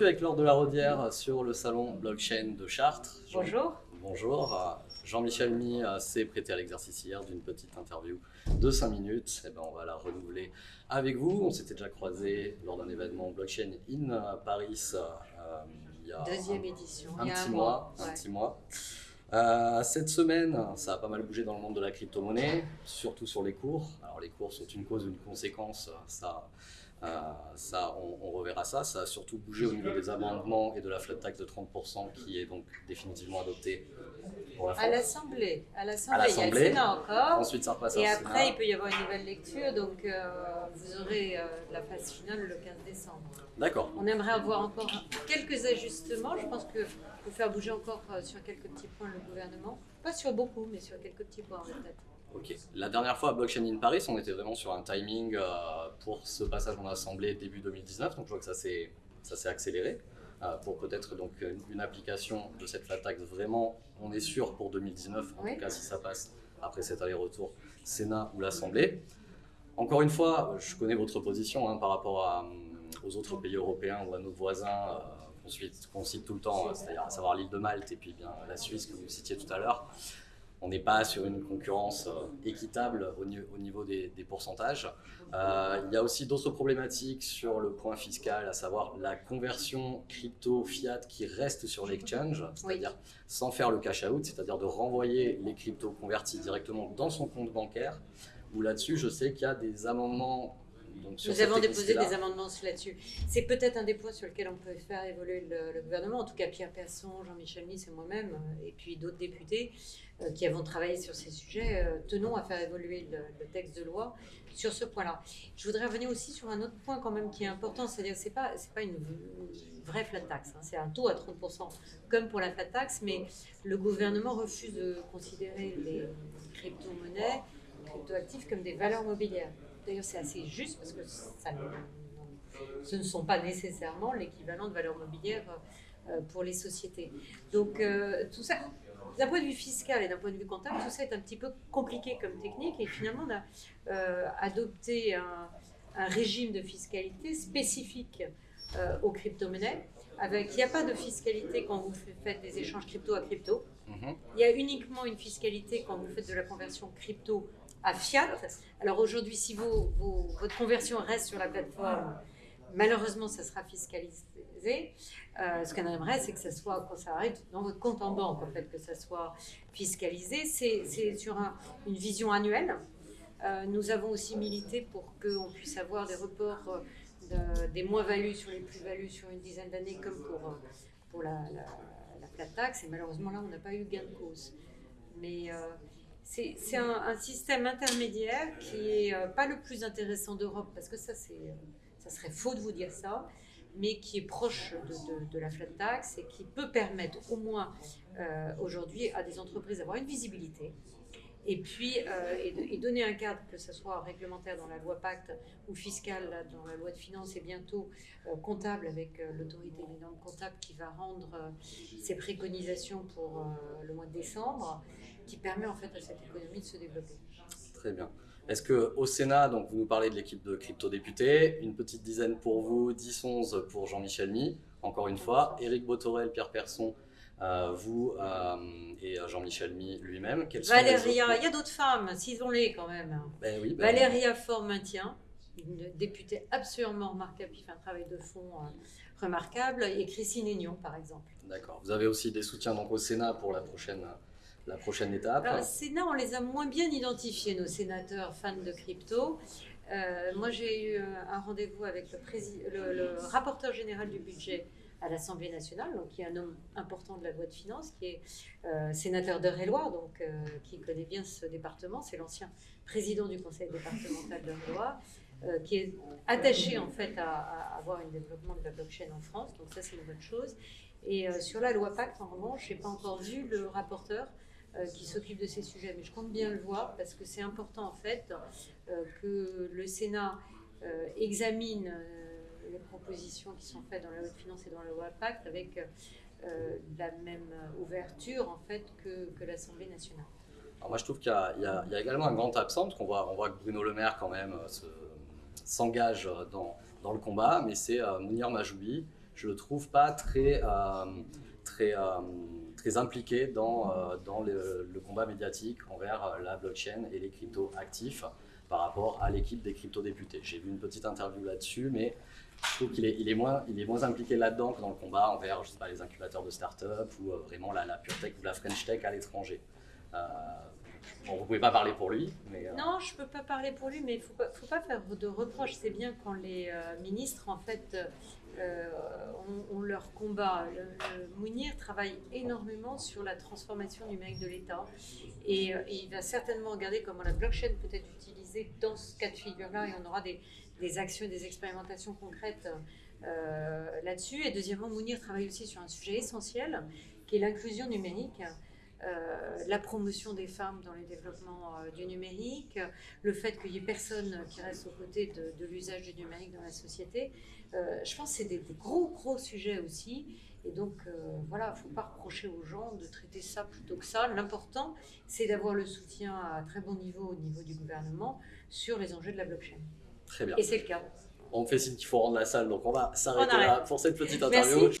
suis avec Laure de la Rodière sur le salon blockchain de Chartres. Jean- Bonjour. Bonjour. Jean-Michel Mi euh, s'est prêté à l'exercice hier d'une petite interview de 5 minutes. Et ben, on va la renouveler avec vous. On s'était déjà croisé lors d'un événement blockchain in euh, Paris euh, il y a Deuxième un- édition. un il y a petit un mois. mois. Un petit mois. Euh, cette semaine, ça a pas mal bougé dans le monde de la crypto-monnaie, surtout sur les cours. Alors les cours sont une cause, une conséquence, ça, ça on, on reverra ça. Ça a surtout bougé au niveau des amendements et de la flat tax de 30% qui est donc définitivement adoptée la À l'Assemblée. À l'Assemblée. Il y a le. Sénat encore. Ensuite, ça repasse Et au après, il peut y avoir une nouvelle lecture. Donc, euh, vous aurez euh, la phase finale le 15 décembre. D'accord. On aimerait avoir encore quelques ajustements. Je pense que faut faire bouger encore euh, sur quelques petits points le gouvernement. Pas sur beaucoup, mais sur quelques petits points peut-être. Ok. La dernière fois à Blockchain in Paris, on était vraiment sur un timing euh, pour ce passage en assemblée début 2019. Donc je vois que ça s'est accéléré euh, pour peut-être donc une, application de cette flat tax. Vraiment, on est sûr pour 2019. En Oui. tout cas, si ça passe après cet aller-retour Sénat ou l'Assemblée. Encore une fois, je connais votre position hein, par rapport à, euh, aux autres pays européens ou à nos voisins euh, qu'on cite, cite tout le temps, euh, c'est-à-dire à savoir l'île de Malte et puis bien la Suisse que vous citiez tout à l'heure. On n'est pas sur une concurrence euh, équitable au, ni- au niveau des, des pourcentages. Euh, il y a aussi d'autres problématiques sur le point fiscal, à savoir la conversion crypto-fiat qui reste sur l'exchange, c'est-à-dire sans faire le cash-out, c'est-à-dire de renvoyer les cryptos convertis directement dans son compte bancaire. Où là-dessus, je sais qu'il y a des amendements. Donc, Nous avons déposé des amendements là-dessus. C'est peut-être un des points sur lequel on peut faire évoluer le, le gouvernement. En tout cas, Pierre Persson, Jean-Michel Nice et moi-même, euh, et puis d'autres députés euh, qui avons travaillé sur ces sujets, euh, tenons à faire évoluer le, le texte de loi sur ce point-là. Je voudrais revenir aussi sur un autre point quand même qui est important, c'est-à-dire que pas c'est pas une, une vraie flat tax, hein. c'est un taux à 30% comme pour la flat tax, mais le gouvernement refuse de considérer les crypto-monnaies, les crypto-actifs comme des valeurs mobilières. D'ailleurs, c'est assez juste parce que ça ce ne sont pas nécessairement l'équivalent de valeurs mobilières euh, pour les sociétés. Donc, euh, tout ça, d'un point de vue fiscal et d'un point de vue comptable, tout ça est un petit peu compliqué comme technique et finalement, on a euh, adopté un, un régime de fiscalité spécifique euh, aux crypto-monnaies. Avec, il n'y a pas de fiscalité quand vous faites des échanges crypto à crypto. Mhm. Il y a uniquement une fiscalité quand vous faites de la conversion crypto à fiat. Alors aujourd'hui, si vos- vos- votre conversion reste sur la plateforme, malheureusement, ça sera fiscalisé. Euh, ce qu'on aimerait, c'est que ça soit, quand ça arrive, dans votre compte en banque, en fait, que ça soit fiscalisé. C'est sur un- une vision annuelle. Euh, nous avons aussi milité pour qu'on puisse avoir des reports euh, de- des moins-values sur les plus-values sur une dizaine d'années, comme pour, pour la, la, la. Et malheureusement, là, on n'a pas eu gain de cause. Mais c'est un, système intermédiaire qui est euh, pas le plus intéressant d'Europe, parce que ça, euh, ça serait faux de vous dire ça, mais qui est proche de, la flat tax et qui peut permettre au moins euh, aujourd'hui à des entreprises d'avoir une visibilité. Et puis, et, donner un cadre, que ce soit réglementaire dans la loi Pacte ou fiscal là, dans la loi de finances et bientôt comptable avec l'autorité des normes comptables qui va rendre ses préconisations pour le mois de décembre, qui permet en fait à cette économie de se développer. Très bien. Est-ce que au Sénat, donc vous nous parlez de l'équipe de crypto-députés, une petite dizaine pour vous, 10-11 pour Jean-Michel Mi, encore une fois, Éric Botorel, Pierre Persson, euh, vous euh, et euh, Jean-Michel Mi lui-même. Quels sont les Valéria, autres- il y a d'autres femmes, ciselons-les quand même. Ben oui, ben- Valéria Fort-Maintien, une députée absolument remarquable qui fait un travail de fond euh, remarquable, et Christine Aignon par exemple. D'accord. Vous avez aussi des soutiens donc au Sénat pour la prochaine, la prochaine étape. Alors, Sénat, on les a moins bien identifiés, nos sénateurs fans de crypto. Euh, moi, j'ai eu euh, un rendez-vous avec le, le- le rapporteur général du budget à l'Assemblée nationale, donc qui est un homme important de la loi de finances, qui est euh, sénateur d'Eure-et-Loire, donc qui connaît bien ce département. C'est l'ancien président du conseil départemental d'Eure-et-Loire, qui est attaché en fait à, à avoir un développement de la blockchain en France. Donc ça, c'est une bonne chose. Et sur la loi Pacte, en revanche, je n'ai pas encore vu le rapporteur qui s'occupe de ces sujets. Mais je compte bien le voir parce que c'est important en fait euh, que le Sénat euh, examine euh, les propositions qui sont faites dans la loi de finances et dans la loi Pacte avec euh, la même ouverture en fait que, l'Assemblée nationale. Alors moi, je trouve qu'il y, a- également un grand absent, qu'on voit, on voit que Bruno Le Maire, quand même, euh, se- s'engage dans, dans le combat, mais c'est euh, Mounir Majoubi. je le trouve pas très, très, très impliqué dans, dans le, combat médiatique envers la blockchain et les cryptos actifs par rapport à l'équipe des crypto-députés. J'ai vu une petite interview là-dessus, mais je trouve qu'il est, il est, moins, il est moins impliqué là-dedans que dans le combat envers les incubateurs de start-up ou euh, vraiment la, pure tech ou la French tech à l'étranger. Euh, vous pouvez pas parler pour lui, mais... Euh, non, je peux pas parler pour lui, mais il pas, faut pas faire de reproches. C'est bien quand les ministres, en fait, ont, leur combat. Le, Mounir travaille énormément sur la transformation numérique de l'État et, il va certainement regarder comment la blockchain peut être utilisée dans ce cas de figure-là et on aura des, des actions des expérimentations concrètes euh, là-dessus. Et deuxièmement, Mounir travaille aussi sur un sujet essentiel qui est l'inclusion numérique. Euh, la promotion des femmes dans le développement euh, du numérique, le fait qu'il n'y ait personne qui reste aux côtés de, l'usage du numérique dans la société. je pense que c'est des, gros, gros sujets aussi. Et donc, voilà, il ne faut pas reprocher aux gens de traiter ça plutôt que ça. L'important, c'est d'avoir le soutien à très bon niveau au niveau du gouvernement sur les enjeux de la blockchain. Très bien. Et c'est le cas. On me fait signe qu'il faut rendre la salle, donc on va s'arrêter là pour cette petite interview. Merci.